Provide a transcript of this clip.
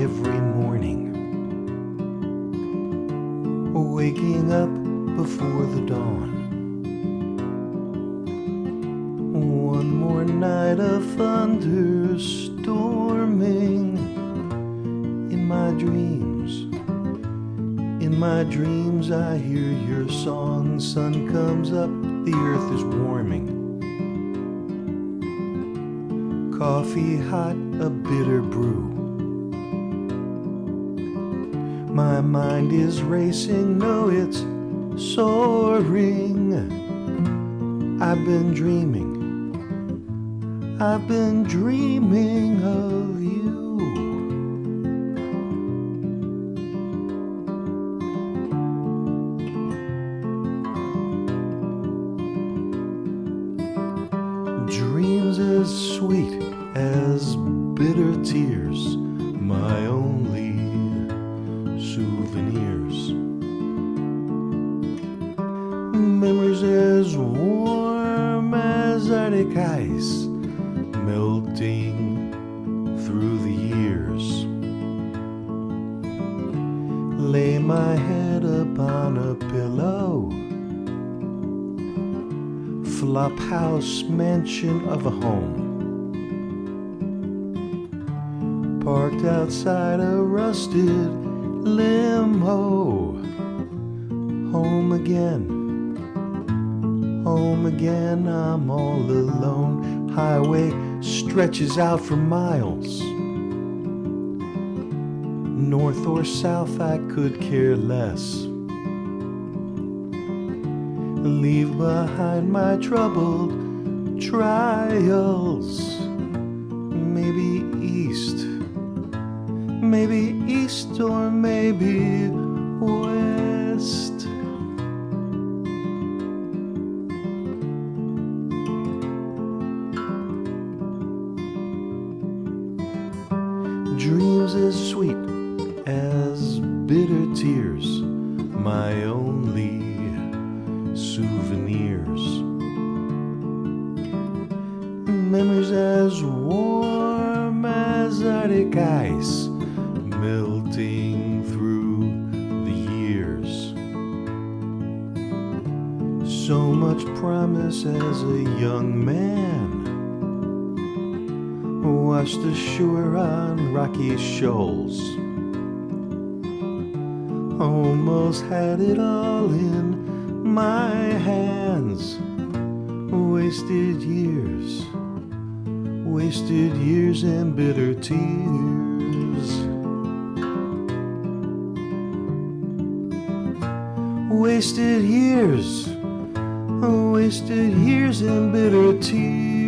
every morning. Waking up before the dawn. One more night of thunderstorming in my dreams. In my dreams, I hear your song. Sun comes up, the earth is warming. Coffee hot, a bitter brew. My mind is racing, no, it's soaring. I've been dreaming. I've been dreaming of you. Dreams as sweet as bitter tears, my only souvenirs. Memories as warm as Arctic ice, melting through the years. Lay my head upon a pillow flop house mansion of a home. Parked outside a rusted limo. Home again, home again, I'm all alone. Highway stretches out for miles. North or south, I could care less leave behind my troubled trials. Maybe east, maybe east, or maybe west. Dreams as sweet as bitter tears, my only souvenirs. Memories as warm as Arctic ice, melting through the years. So much promise as a young man, washed ashore on rocky shoals. Almost had it all in my hands. Wasted years, wasted years and bitter tears. Wasted years, wasted years and bitter tears.